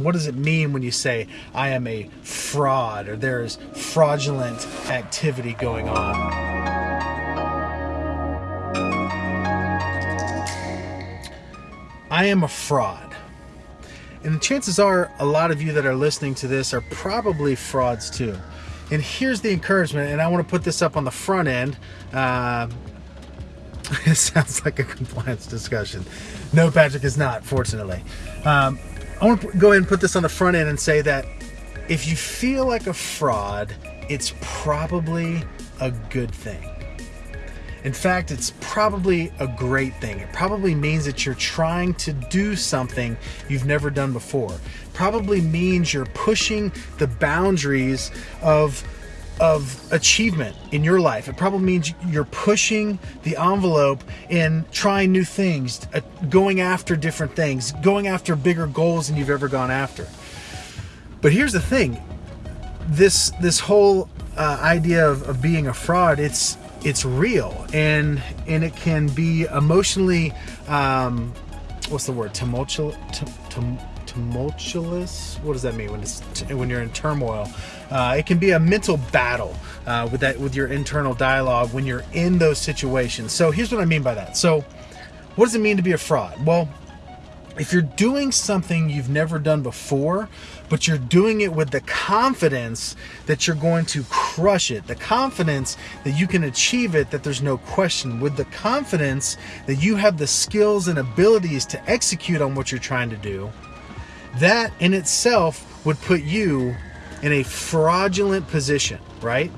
What does it mean when you say, I am a fraud or there is fraudulent activity going on? I am a fraud. And the chances are a lot of you that are listening to this are probably frauds too. And here's the encouragement, and I want to put this up on the front end. Uh, it sounds like a compliance discussion. No, Patrick is not, fortunately. Um, I want to go ahead and put this on the front end and say that if you feel like a fraud, it's probably a good thing. In fact, it's probably a great thing. It probably means that you're trying to do something you've never done before. Probably means you're pushing the boundaries of of achievement in your life. It probably means you're pushing the envelope in trying new things, uh, going after different things, going after bigger goals than you've ever gone after. But here's the thing: this this whole uh, idea of, of being a fraud, it's it's real and and it can be emotionally um, what's the word tumultuous tumultuous? What does that mean when it's when you're in turmoil? Uh, it can be a mental battle uh, with that with your internal dialogue when you're in those situations. So here's what i mean by that. So what does it mean to be a fraud? Well if you're doing something you've never done before, but you're doing it with the confidence that you're going to crush it, the confidence that you can achieve it, that there's no question, with the confidence that you have the skills and abilities to execute on what you're trying to do, that in itself would put you in a fraudulent position, right?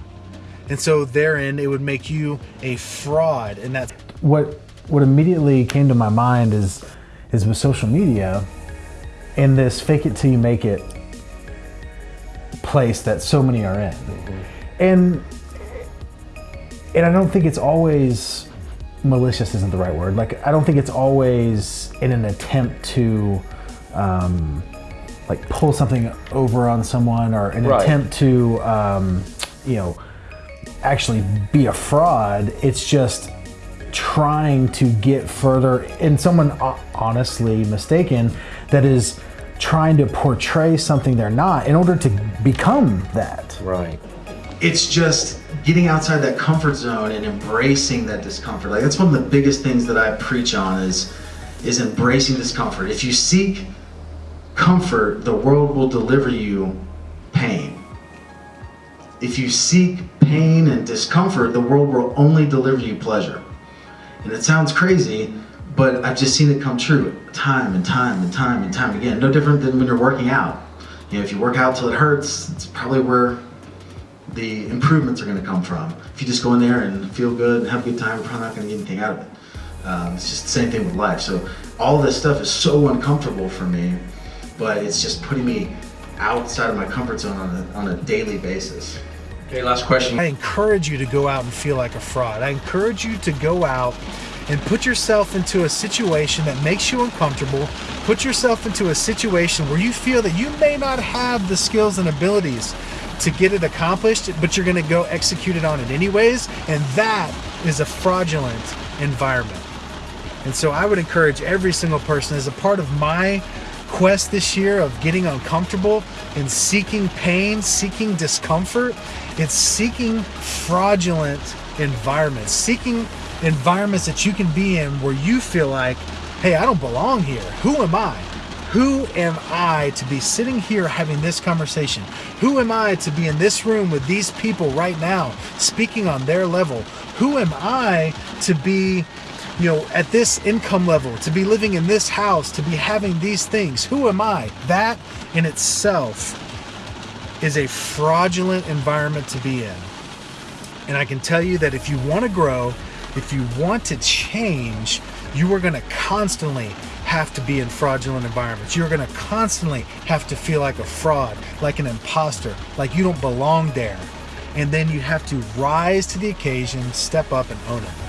And so therein it would make you a fraud and that's what what immediately came to my mind is is with social media in this fake it till you make it place that so many are in. Mm-hmm. And and I don't think it's always malicious isn't the right word. Like I don't think it's always in an attempt to um, like pull something over on someone or an right. attempt to um, you know actually be a fraud. It's just trying to get further in someone honestly mistaken that is trying to portray something they're not in order to become that. Right. It's just getting outside that comfort zone and embracing that discomfort. Like that's one of the biggest things that I preach on is is embracing discomfort. If you seek comfort, the world will deliver you pain. If you seek pain and discomfort, the world will only deliver you pleasure. And it sounds crazy, but I've just seen it come true time and time and time and time again. No different than when you're working out. You know, if you work out till it hurts, it's probably where the improvements are going to come from. If you just go in there and feel good and have a good time, you're probably not going to get anything out of it. Um, it's just the same thing with life. So all this stuff is so uncomfortable for me, but it's just putting me outside of my comfort zone on a, on a daily basis. Okay, last question. I encourage you to go out and feel like a fraud. I encourage you to go out and put yourself into a situation that makes you uncomfortable. Put yourself into a situation where you feel that you may not have the skills and abilities to get it accomplished, but you're going to go execute it on it anyways. And that is a fraudulent environment. And so I would encourage every single person as a part of my quest this year of getting uncomfortable and seeking pain, seeking discomfort. It's seeking fraudulent environments, seeking environments that you can be in where you feel like, hey, I don't belong here. Who am I? Who am I to be sitting here having this conversation? Who am I to be in this room with these people right now speaking on their level? Who am I to be you know, at this income level, to be living in this house, to be having these things. Who am I? That in itself is a fraudulent environment to be in. And I can tell you that if you want to grow, if you want to change, you are going to constantly have to be in fraudulent environments. You're going to constantly have to feel like a fraud, like an imposter, like you don't belong there. And then you have to rise to the occasion, step up, and own it.